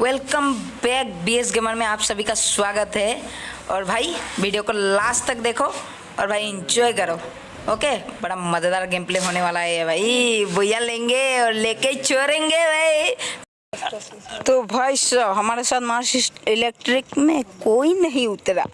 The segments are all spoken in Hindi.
Welcome back B S gamer में आप सभी का स्वागत है। और भाई वीडियो को लास्ट तक देखो और भाई इंजॉय करो। ओके, बड़ा मज़ेदार गेम प्ले होने वाला है भाई। भैया लेंगे और लेके छोड़ेंगे भाई। तो भाई साहब, हमारे साथ मार्क्सिस्ट इलेक्ट्रिक में कोई नहीं उतरा।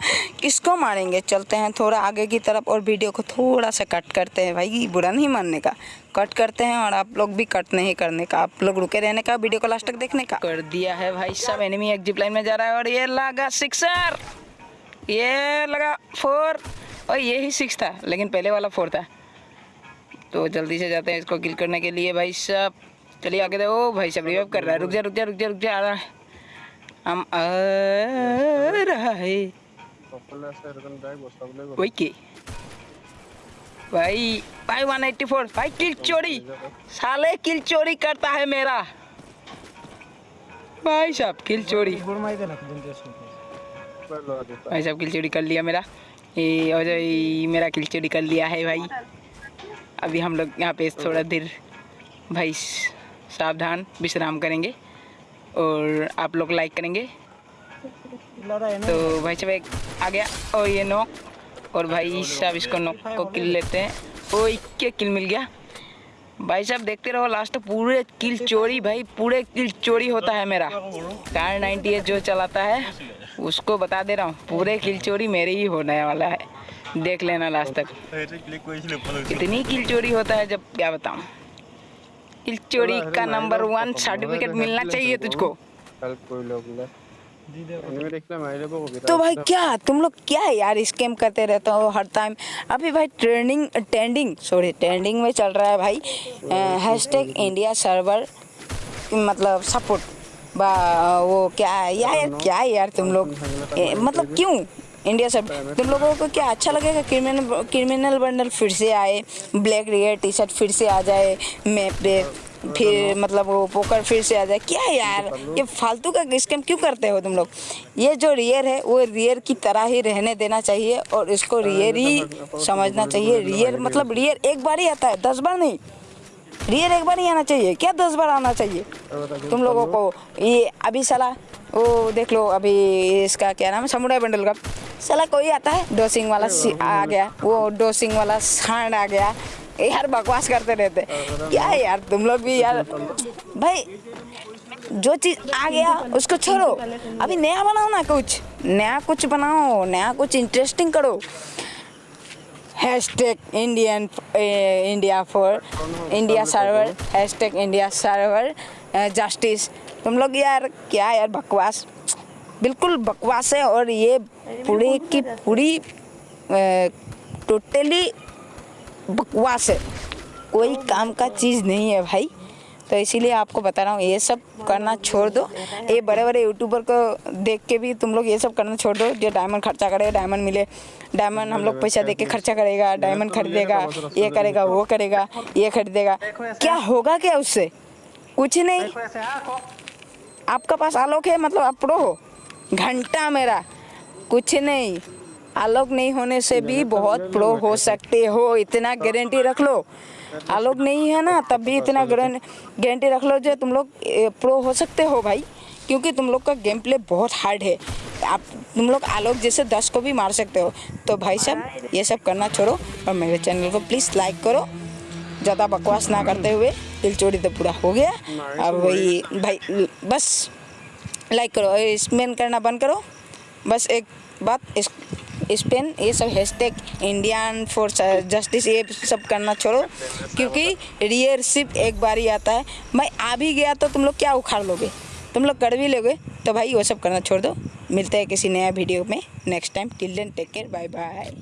किसको मारेंगे? चलते हैं थोड़ा आगे की तरफ़ और वीडियो को थोड़ा सा कट करते हैं भाई, बुरा नहीं मानने का। कट करते हैं और आप लोग भी कट नहीं करने का। आप लोग रुके रहने का वीडियो को लास्ट तक देखने का। कर दिया है भाई साहब एनिमी एक जिप लाइन में जा रहा है और ये लगा सिक्सर ये लगा फोर और ये ही सिक्स था लेकिन पहले वाला फोर था। तो जल्दी से जाते हैं इसको किल करने के लिए भाई साहब। चलिए आगे देखो भाई साहब रिवाइव कर रहा है। रुक जा रुक जा रुक जा रुक जा आ रहा है। हम आ रहा। है ओके भाई भाई 184 भाई किल चोरी। साले किल चोरी करता है मेरा। भाई साहब किल चोरी। भाई साहब किल चोरी कर लिया मेरा। ये और ये मेरा किल चोरी कर लिया है भाई। अभी हम लोग यहाँ पे थोड़ा देर भाई सावधान विश्राम करेंगे और आप लोग लाइक करेंगे। तो भाई चाहे आ गया। और ये नोक और भाई साहब इसको नोक को किल लेते हैं। ओ इक्के किल मिल गया। भाई साहब देखते रहो लास्ट पूरे किल चोरी भाई पूरे किल चोरी होता है मेरा। कार नाइन्टी जो चलाता है उसको बता दे रहा हूँ पूरे किल चोरी मेरे ही होने वाला है। देख लेना लास्ट तक। कितनी किल चोरी होता है जब क्या बताऊँ? किल चोरी का नंबर वन सर्टिफिकेट मिलना चाहिए तुझको। तो भाई क्या? तुम लोग क्या है यार? स्कैम करते रहते हो हर टाइम अभी भाई ट्रेंडिंग ट्रेंडिंग सॉरी ट्रेंडिंग में चल रहा है भाई। हैशटैग इंडिया सर्वर मतलब सपोर्ट बा वो क्या है? यार यार क्या है यार तुम लोग? मतलब क्यों? इंडिया सर्वर तुम लोगों को क्या अच्छा लगेगा? क्रिमिनल क्रिमिनल बंडल फिर से आए ब्लैक रेयर टी शर्ट फिर से आ जाए मैप पे फिर मतलब वो पोकर फिर से आ जाए। क्या यार? ये फालतू का स्कैम क्यों करते हो तुम लोग? ये जो रियर है वो रियर की तरह ही रहने देना चाहिए और इसको रियर ही समझना चाहिए। रियर मतलब रियर एक बार ही आता है दस बार नहीं। रियर एक बार ही आना चाहिए। क्या दस बार आना चाहिए? तुम लोगों को ये अभी साला वो देख लो अभी इसका क्या नाम है? समुदाय बंडल का। साला कोई आता है? डोसिंग वाला आ गया। वो डोसिंग वाला सांड आ गया। यार बकवास करते रहते। क्या यार, तुम लोग भी यार। भाई, जो चीज़ आ गया, उसको छोड़ो। अभी नया बनाओ ना कुछ। नया कुछ बनाओ, नया कुछ इंटरेस्टिंग करो। Hashtag Indian India for India server hashtag India server justice तुम लोग यार, क्या यार बकवास? बिल्कुल बकवास है और ये पूरी की पूरी टोटली बकवास है। कोई काम का चीज़ नहीं है भाई। तो इसीलिए आपको बता रहा हूँ ये सब करना छोड़ दो। ये बड़े बड़े यूट्यूबर को देख के भी तुम लोग ये सब करना छोड़ दो। जो डायमंड खर्चा करे डायमंड मिले। डायमंड हम लोग पैसा दे के खर्चा करेगा डायमंड खरीदेगा ये करेगा वो करेगा ये खरीदेगा। क्या होगा क्या उससे? कुछ नहीं। आपका पास आलोक है मतलब आप प्रो हो। घंटा मेरा। कुछ नहीं। आलोक नहीं होने से भी बहुत प्रो हो सकते हो, इतना गारंटी रख लो। आलोक नहीं है ना, तब भी इतना गारंटी रख लो जो तुम लोग प्रो हो सकते हो भाई, क्योंकि तुम लोग का गेम प्ले बहुत हार्ड है। आप, तुम लोग आलोक जैसे दस को भी मार सकते हो। तो भाई साहब, ये सब करना छोड़ो और मेरे चैनल को प्लीज़ लाइक करो। ज़्यादा बकवास ना करते हुए, दिल चोरी तो पूरा हो गया। अब वही, भाई, बस लाइक करो स्पेन करना बंद करो। बस एक बात, इस स्पेन, ये सब हैशटैग इंडियन फॉर जस्टिस ये सब करना छोड़ो। क्योंकि रियर सिर्फ़ एक बार ही आता है। मैं आ भी गया तो तुम लोग क्या उखाड़ लोगे? तुम लोग कर भी लोगे तो भाई वो सब करना छोड़ दो। मिलते हैं किसी नया वीडियो में। Next time till then take care bye bye